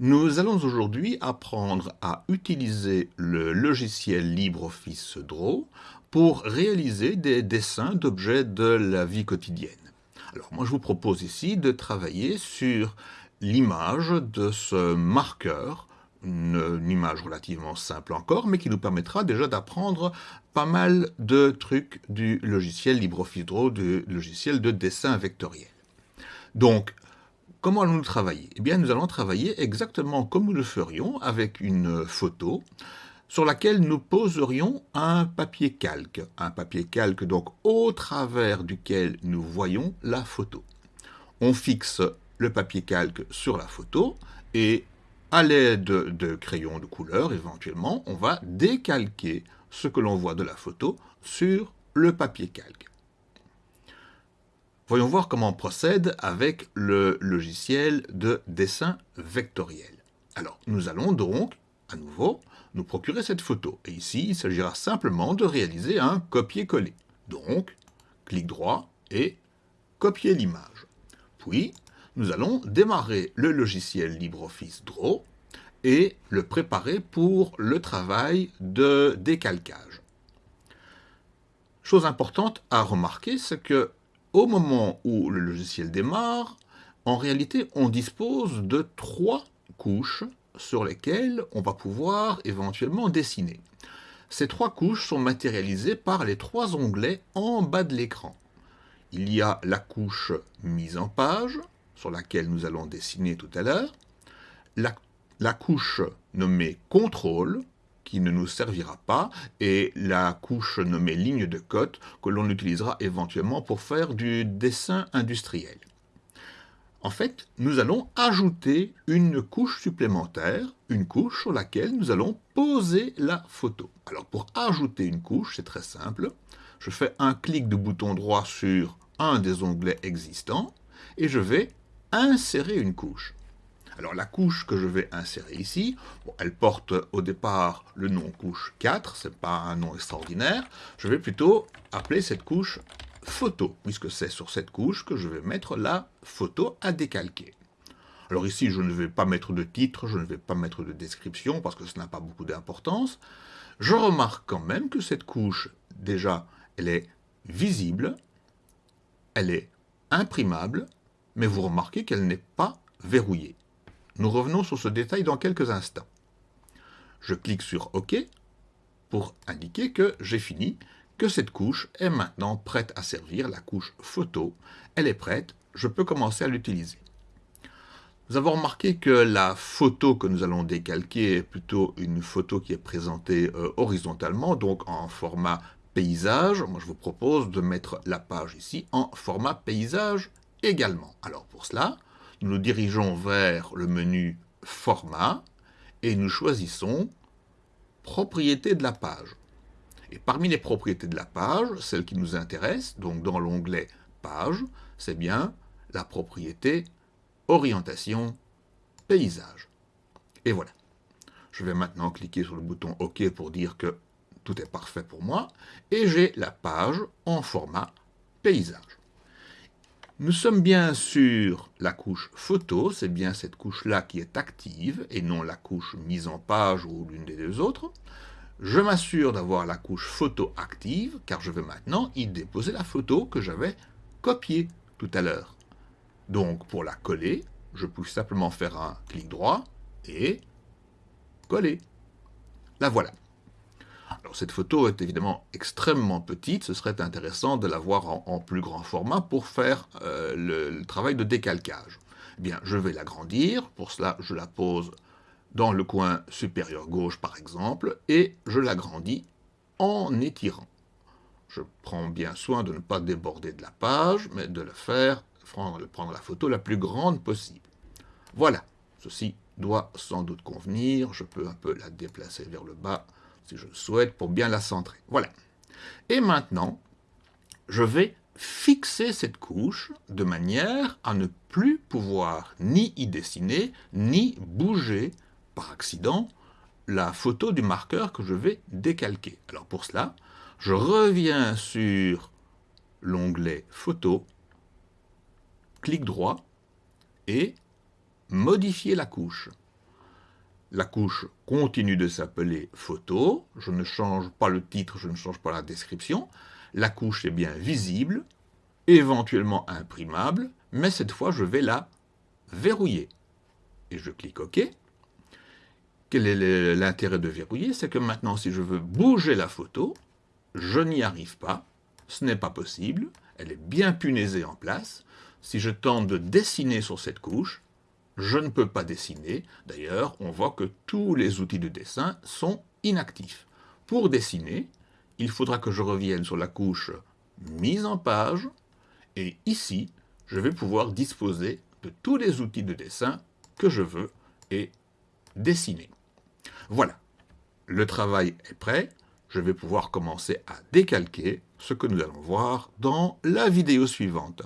Nous allons aujourd'hui apprendre à utiliser le logiciel LibreOffice Draw pour réaliser des dessins d'objets de la vie quotidienne. Alors moi je vous propose ici de travailler sur l'image de ce marqueur, une, image relativement simple encore, mais qui nous permettra déjà d'apprendre pas mal de trucs du logiciel LibreOffice Draw, du logiciel de dessin vectoriel. Donc, comment allons-nous travailler? Eh bien, nous allons travailler exactement comme nous le ferions avec une photo sur laquelle nous poserions un papier calque. Un papier calque, donc, au travers duquel nous voyons la photo. On fixe le papier calque sur la photo et à l'aide de crayons de couleur, éventuellement, on va décalquer ce que l'on voit de la photo sur le papier calque. Voyons voir comment on procède avec le logiciel de dessin vectoriel. Alors, nous allons donc, à nouveau, nous procurer cette photo. Et ici, il s'agira simplement de réaliser un copier-coller. Donc, clic droit et copier l'image. Puis, nous allons démarrer le logiciel LibreOffice Draw et le préparer pour le travail de décalcage. Chose importante à remarquer, c'est que au moment où le logiciel démarre, en réalité, on dispose de trois couches sur lesquelles on va pouvoir éventuellement dessiner. Ces trois couches sont matérialisées par les trois onglets en bas de l'écran. Il y a la couche mise en page, sur laquelle nous allons dessiner tout à l'heure, la, couche nommée contrôle, qui ne nous servira pas, et la couche nommée ligne de cote que l'on utilisera éventuellement pour faire du dessin industriel. En fait, nous allons ajouter une couche supplémentaire, une couche sur laquelle nous allons poser la photo. Alors pour ajouter une couche, c'est très simple. Je fais un clic de bouton droit sur un des onglets existants et je vais insérer une couche. Alors la couche que je vais insérer ici, elle porte au départ le nom couche 4, ce n'est pas un nom extraordinaire. Je vais plutôt appeler cette couche photo, puisque c'est sur cette couche que je vais mettre la photo à décalquer. Alors ici, je ne vais pas mettre de titre, je ne vais pas mettre de description, parce que ça n'a pas beaucoup d'importance. Je remarque quand même que cette couche, déjà, elle est visible, elle est imprimable, mais vous remarquez qu'elle n'est pas verrouillée. Nous revenons sur ce détail dans quelques instants. Je clique sur OK pour indiquer que j'ai fini, que cette couche est maintenant prête à servir, la couche photo. Elle est prête, je peux commencer à l'utiliser. Nous avons remarqué que la photo que nous allons décalquer est plutôt une photo qui est présentée euh, horizontalement, donc en format paysage. Moi, je vous propose de mettre la page ici en format paysage également. Alors pour cela, nous dirigeons vers le menu Format et nous choisissons Propriétés de la page. Et parmi les propriétés de la page, celle qui nous intéresse, donc dans l'onglet Page, c'est bien la propriété Orientation Paysage. Et voilà. Je vais maintenant cliquer sur le bouton OK pour dire que tout est parfait pour moi, et j'ai la page en format paysage. Nous sommes bien sur la couche photo, c'est bien cette couche-là qui est active, et non la couche mise en page ou l'une des deux autres. Je m'assure d'avoir la couche photo active, car je vais maintenant y déposer la photo que j'avais copiée tout à l'heure. Donc pour la coller, je peux simplement faire un clic droit et coller. La voilà. Cette photo est évidemment extrêmement petite, ce serait intéressant de la voir en, plus grand format pour faire euh, le, travail de décalcage. Eh bien, je vais l'agrandir, pour cela je la pose dans le coin supérieur gauche par exemple, et je l'agrandis en étirant. Je prends bien soin de ne pas déborder de la page, mais de le faire, prendre la photo la plus grande possible. Voilà, ceci doit sans doute convenir, je peux un peu la déplacer vers le bas, si je le souhaite, pour bien la centrer. Voilà. Et maintenant, je vais fixer cette couche de manière à ne plus pouvoir ni y dessiner, ni bouger par accident la photo du marqueur que je vais décalquer. Alors pour cela, je reviens sur l'onglet Photo, clic droit et modifier la couche. La couche continue de s'appeler photo, je ne change pas le titre, je ne change pas la description, la couche est bien visible, éventuellement imprimable, mais cette fois je vais la verrouiller. Et je clique OK. Quel est l'intérêt de verrouiller? C'est que maintenant si je veux bouger la photo, je n'y arrive pas, ce n'est pas possible, elle est bien punaisée en place. Si je tente de dessiner sur cette couche, je ne peux pas dessiner. D'ailleurs, on voit que tous les outils de dessin sont inactifs. Pour dessiner, il faudra que je revienne sur la couche mise en page, et ici, je vais pouvoir disposer de tous les outils de dessin que je veux et dessiner. Voilà, le travail est prêt, je vais pouvoir commencer à décalquer ce que nous allons voir dans la vidéo suivante.